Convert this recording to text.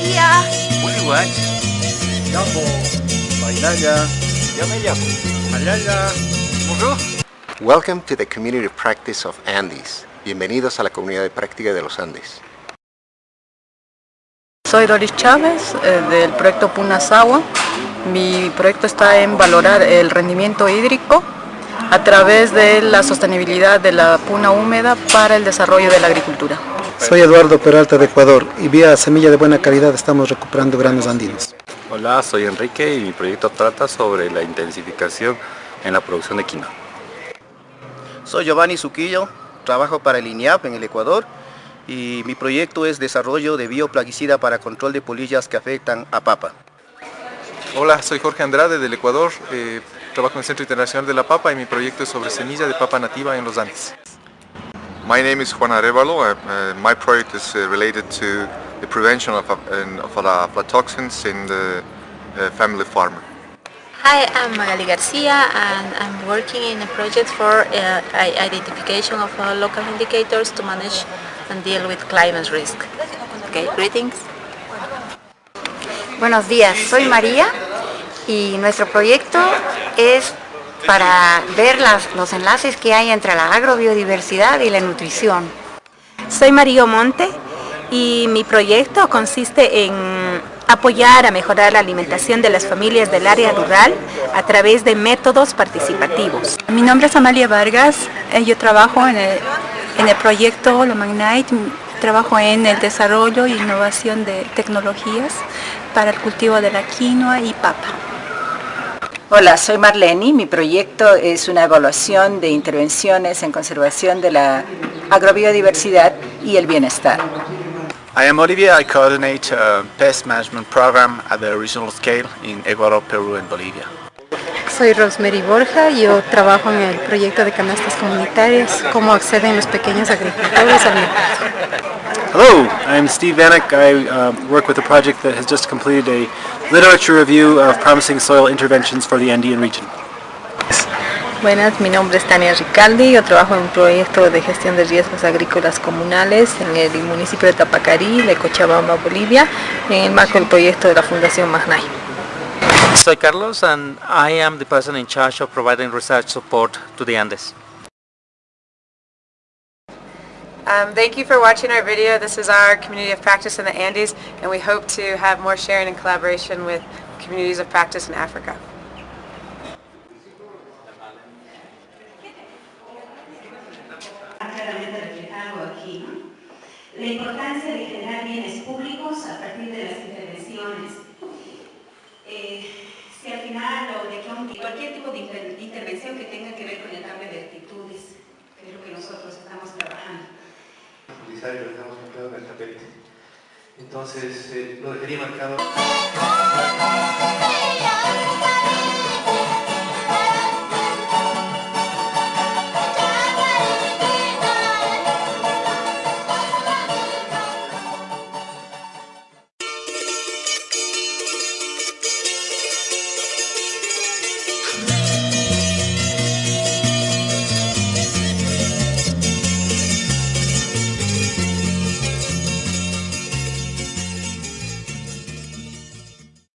Kia. Uliwach. Yambo. Bailaya. Yameyapo. Ayaya. Bonjour. Welcome to the Community Practice of Andes. Bienvenidos a la comunidad de práctica de los Andes. Soy Doris Chávez eh, del proyecto Punasawa. Mi proyecto está en valorar el rendimiento hídrico a través de la sostenibilidad de la puna húmeda para el desarrollo de la agricultura. Soy Eduardo Peralta de Ecuador y vía semilla de buena calidad estamos recuperando granos andinos. Hola, soy Enrique y mi proyecto trata sobre la intensificación en la producción de quinoa. Soy Giovanni Suquillo, trabajo para el INIAP en el Ecuador y mi proyecto es desarrollo de bioplaguicida para control de polillas que afectan a papa. Hola, soy Jorge Andrade del Ecuador, eh, trabajo en el Centro Internacional de la Papa y mi proyecto es sobre semilla de papa nativa en los Andes. My name is Juan Arevalo. Uh, uh, my project is uh, related to the prevention of, of aflatoxins in the family farmer. Hi, I'm Magali Garcia and I'm working in a project for uh, identification of uh, local indicators to manage and deal with climate risk. Okay, greetings. Buenos días, soy María y nuestro proyecto es para ver las, los enlaces que hay entre la agrobiodiversidad y la nutrición. Soy María Monte y mi proyecto consiste en apoyar a mejorar la alimentación de las familias del área rural a través de métodos participativos. Mi nombre es Amalia Vargas, eh, yo trabajo en el, en el proyecto Lo Magnite, trabajo en el desarrollo e innovación de tecnologías para el cultivo de la quinoa y papa. Hola, soy Marlene. Mi proyecto es una evaluación de intervenciones en conservación de la agrobiodiversidad y el bienestar. I am Olivia. I coordinate a pest management program at the regional scale in Ecuador, Perú and Bolivia. Soy Rosemary Borja, yo trabajo en el proyecto de canastas comunitarias, cómo acceden los pequeños agricultores al mercado. Hello, I'm Steve Vanek. I uh, work with a project that has just completed a literature review of promising soil interventions for the Andean region. Buenas, mi nombre es Tania Ricaldi, yo trabajo en un proyecto de gestión de riesgos agrícolas comunales en el municipio de Tapacarí, de Cochabamba, Bolivia, en el marco del proyecto de la Fundación Magnay. Soy Carlos and I am the person in charge of providing research support to the Andes. Um, thank you for watching our video. This is our community of practice in the Andes and we hope to have more sharing and collaboration with communities of practice in Africa. La importancia de generar bienes públicos a partir de las intervenciones. Eh, si al final o de que cualquier tipo de intervención que tenga que ver con el cambio de actitudes, que es lo que nosotros estamos trabajando. Y lo dejamos marcado en el tapete. Entonces, eh, lo dejaría marcado.